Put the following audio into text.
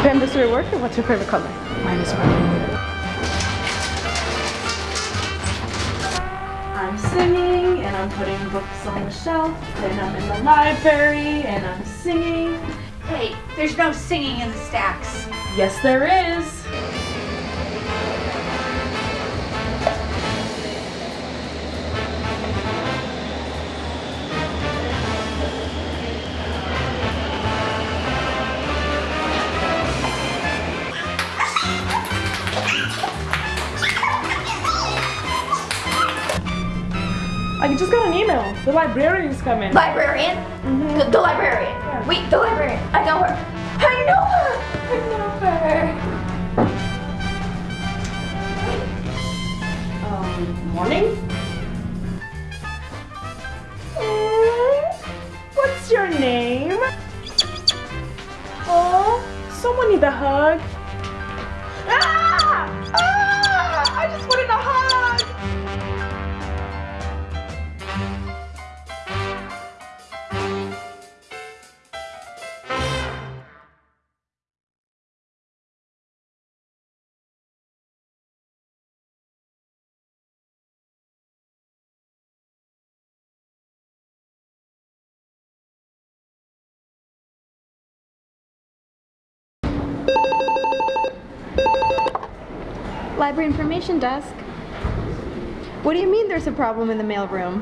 Pen does your work, or what's your favorite color? Mine is red. I'm singing and I'm putting books on the shelf and I'm in the library and I'm singing. Wait, there's no singing in the stacks. Yes, there is. I just got an email. The librarian's coming. Librarian? The, the librarian. Wait, the librarian. I know her. I know her. I know her. Um, morning? Mm, What's your name? Oh, someone need a hug. Library information desk. What do you mean there's a problem in the mailroom?